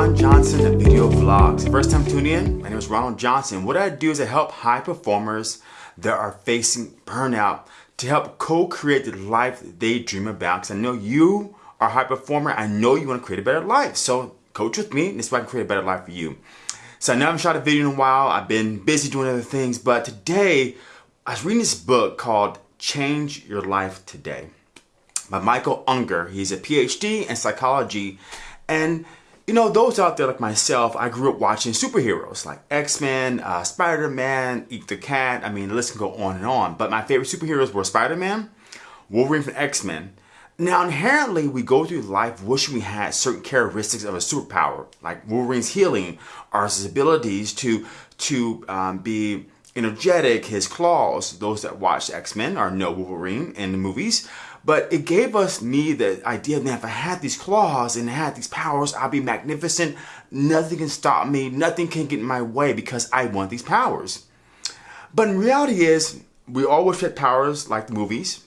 Ron Johnson Video Vlogs. First time tuning in, my name is Ronald Johnson. What I do is I help high performers that are facing burnout to help co-create the life they dream about. Because I know you are a high performer. I know you want to create a better life. So coach with me. This way I can create a better life for you. So I know I haven't shot a video in a while. I've been busy doing other things. But today, I was reading this book called Change Your Life Today by Michael Ungar. He's a PhD in psychology. And you know, those out there like myself, I grew up watching superheroes like X-Men, uh, Spider-Man, Eat the Cat. I mean, the list can go on and on. But my favorite superheroes were Spider-Man, Wolverine from X-Men. Now, inherently, we go through life wishing we had certain characteristics of a superpower, like Wolverine's healing, or his abilities to to um, be energetic, his claws. Those that watch X-Men or know Wolverine in the movies. But it gave us me the idea that if I had these claws and had these powers, I'd be magnificent. Nothing can stop me. Nothing can get in my way because I want these powers. But in reality is, we all wish we had powers like the movies.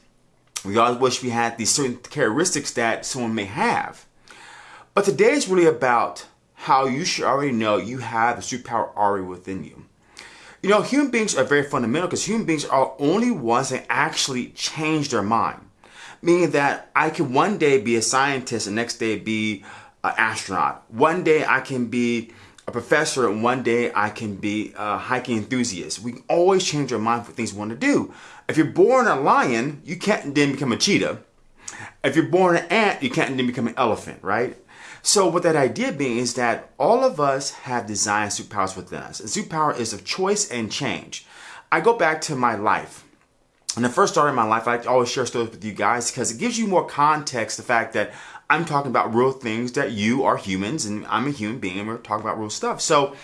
We all wish we had these certain characteristics that someone may have. But today is really about how you should already know you have the superpower already within you. You know, human beings are very fundamental because human beings are only ones that actually change their mind meaning that I can one day be a scientist and next day be an astronaut. One day I can be a professor and one day I can be a hiking enthusiast. We can always change our mind for things we want to do. If you're born a lion, you can't then become a cheetah. If you're born an ant, you can't then become an elephant, right? So what that idea being is that all of us have design superpowers within us. And superpower is of choice and change. I go back to my life. When I first started my life, I always share stories with you guys because it gives you more context, the fact that I'm talking about real things that you are humans and I'm a human being and we're talking about real stuff. So,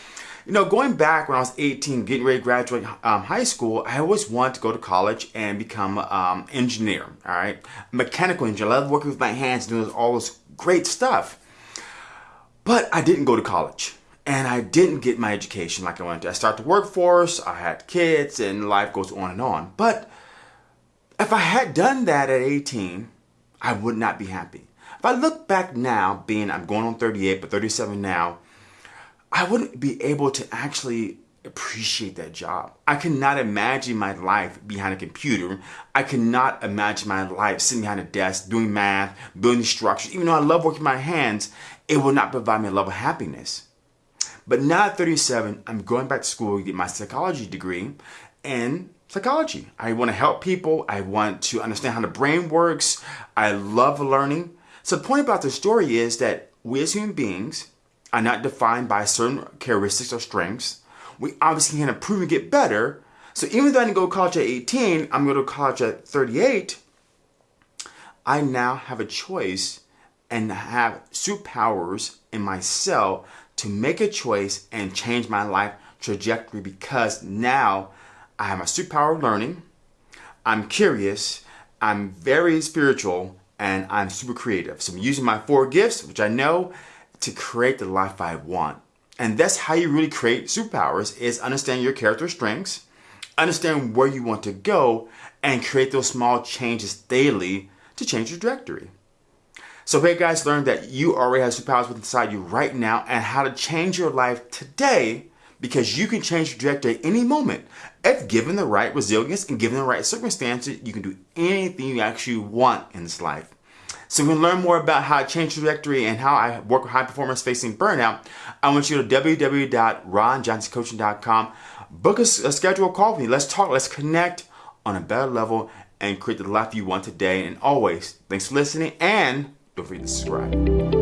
you know, going back when I was 18, getting ready to graduate um, high school, I always wanted to go to college and become an um, engineer, all right? Mechanical engineer. I love working with my hands, doing all this great stuff. But I didn't go to college and I didn't get my education like I wanted to. I started the workforce, I had kids, and life goes on and on. But if I had done that at 18, I would not be happy. If I look back now, being I'm going on 38, but 37 now, I wouldn't be able to actually appreciate that job. I cannot imagine my life behind a computer. I cannot imagine my life sitting behind a desk, doing math, building structures. Even though I love working my hands, it will not provide me a level of happiness. But now at 37, I'm going back to school to get my psychology degree and psychology. I want to help people. I want to understand how the brain works. I love learning. So the point about the story is that we as human beings are not defined by certain characteristics or strengths. We obviously can improve and get better. So even though I didn't go to college at 18, I'm going to college at 38, I now have a choice and have superpowers in myself to make a choice and change my life trajectory because now I have my superpower of learning. I'm curious. I'm very spiritual and I'm super creative. So I'm using my four gifts, which I know, to create the life I want. And that's how you really create superpowers is understand your character strengths, understand where you want to go, and create those small changes daily to change your trajectory. So hey guys, learn that you already have superpowers inside you right now and how to change your life today because you can change your trajectory at any moment. If given the right resilience and given the right circumstances, you can do anything you actually want in this life. So we can learn more about how to change trajectory and how I work with high performers facing burnout. I want you to www.ronjohnsoncoaching.com. Book a, a schedule call with me. Let's talk. Let's connect on a better level and create the life you want today. And always, thanks for listening and don't forget to subscribe.